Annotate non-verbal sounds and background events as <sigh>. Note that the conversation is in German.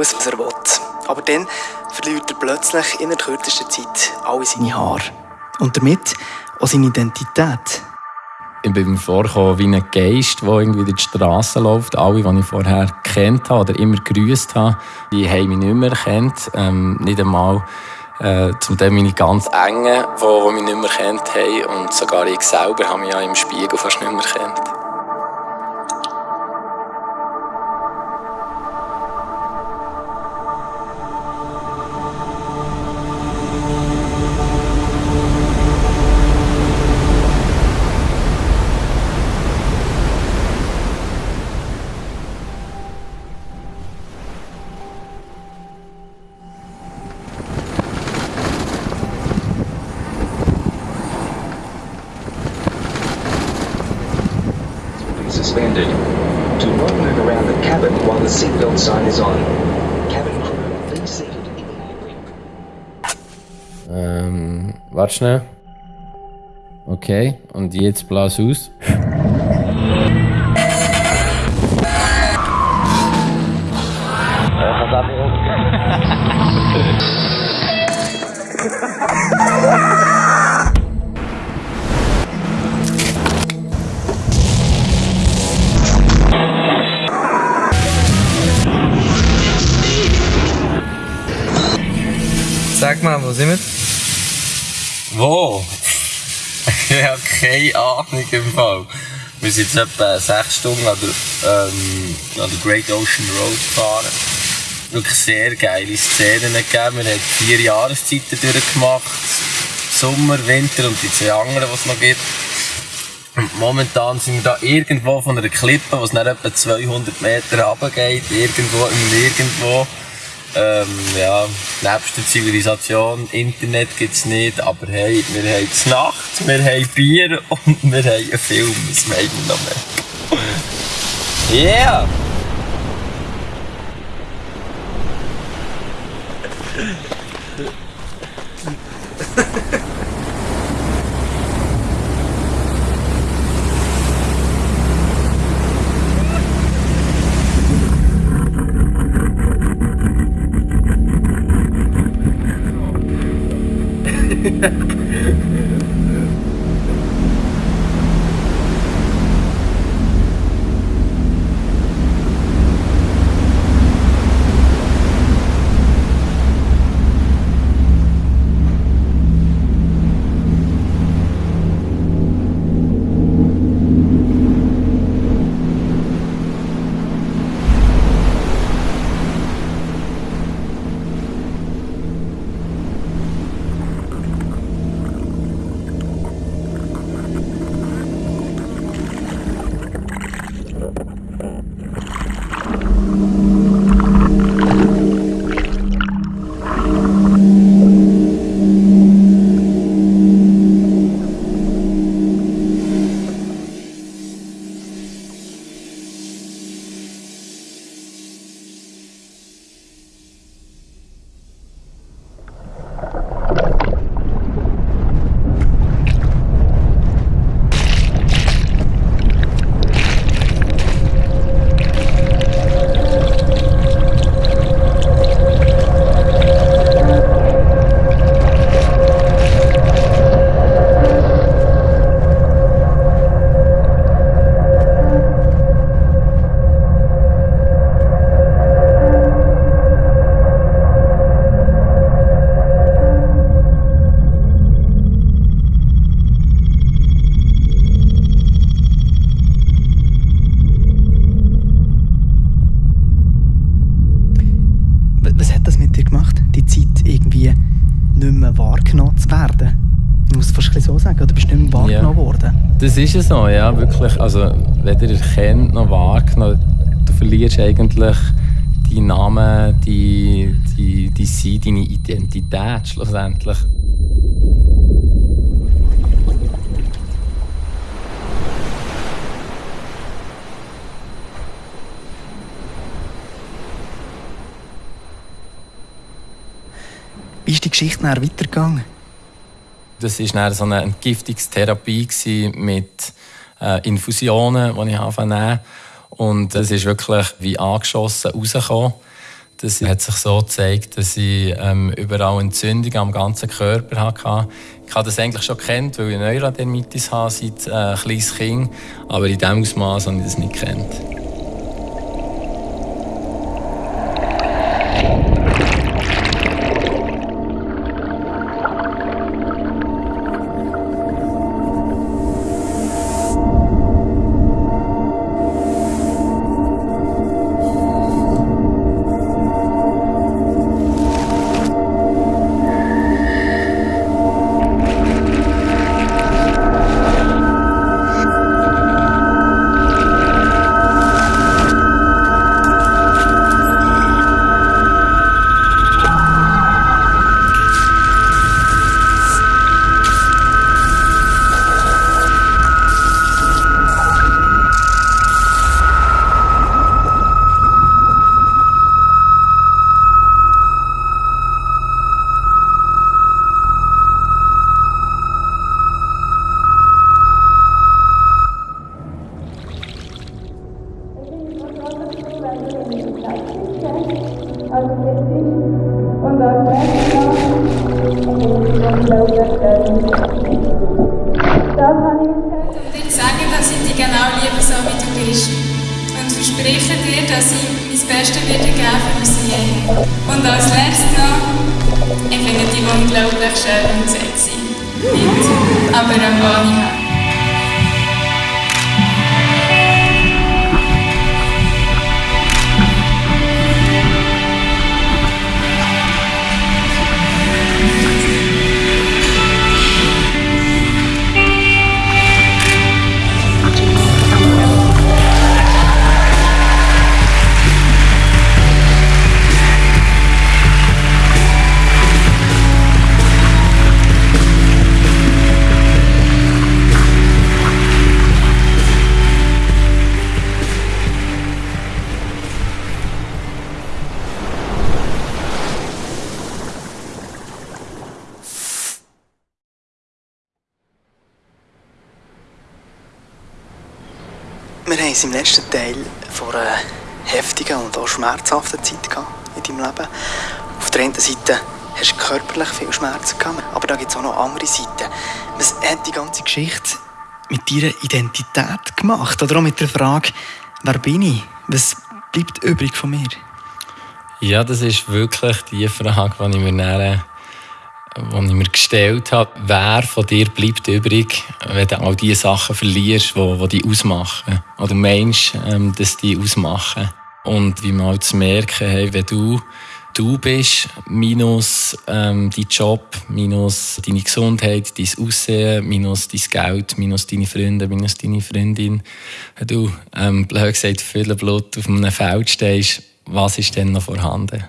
muss, was er will. Aber dann verliert er plötzlich in der kürzesten Zeit alle seine Haare. Und damit auch seine Identität. Ich bin mir vorgekommen wie ein Geist, der irgendwie durch die Straße läuft. Alle, die ich vorher kennt habe oder immer grüßt habe, die haben mich nicht mehr erkannt. Ähm, nicht einmal äh, zum Teil meine ganz Engen, die, die mich nicht mehr kennt haben. Und sogar ich selber habe mich ja im Spiegel fast nicht mehr erkannt. Around the cabin while the seatbelt sign is on. Cabin crew, please seated immediately. Ähm, warte schnell. Okay, und jetzt blas aus. <laughs> Sag mal, wo sind wir? Wo? <laughs> ich habe keine Ahnung im Fall. Wir sind jetzt etwa sechs Stunden an der, ähm, an der Great Ocean Road gefahren. Wirklich sehr geile Szenen gegeben. Wir haben vier Jahreszeiten durchgemacht. Sommer, Winter und die zwei anderen, die es noch gibt. Und momentan sind wir da irgendwo von einer Klippe, es nach etwa 200 Meter runtergeht. Irgendwo im Nirgendwo. Ähm, ja, nebst der Zivilisation, Internet gibt es nicht, aber hey, wir haben die Nacht, wir haben Bier <laughs> und wir haben einen Film, was meinen wir noch mehr? Yeah! Es bisschen so sagen, oder bist du nicht mehr wahrgenommen worden? Das ist ja so, ja, wirklich. Also, weder erkennt noch wahrgenommen. Du verlierst eigentlich deinen Namen, die, die, die Sein, deine Identität schlussendlich. Wie ist die Geschichte nachher weitergegangen? Das war dann so eine Entgiftungstherapie mit äh, Infusionen, die ich anfangen Und es ist wirklich wie angeschossen rausgekommen. Das hat sich so gezeigt, dass ich ähm, überall Entzündungen am ganzen Körper hatte. Ich habe das eigentlich schon kennt, weil ich Neurodermitis habe seit äh, kleines Kind, aber in diesem Ausmaß habe ich das nicht kennt. una perengona Wir haben es im letzten Teil vor einer heftigen und auch schmerzhaften Zeit in deinem Leben. Auf der einen Seite hast du körperlich viel Schmerzen gehabt, aber da gibt es auch noch andere Seiten. Was hat die ganze Geschichte mit deiner Identität gemacht? Oder auch mit der Frage, wer bin ich? Was bleibt übrig von mir? Ja, das ist wirklich die Frage, die ich mir dann die ich mir gestellt habe, wer von dir bleibt übrig, wenn du all die Sachen verlierst, die, die dich ausmachen. Oder meinst, ähm, dass die ausmachen. Und wie man halt zu merken, hey, wenn du du bist, minus ähm, dein Job, minus deine Gesundheit, dein Aussehen, minus dein Geld, minus deine Freunde, minus deine Freundin, wenn du, ähm, blöd gesagt, viel Blut auf einem Feld stehst, was ist denn noch vorhanden?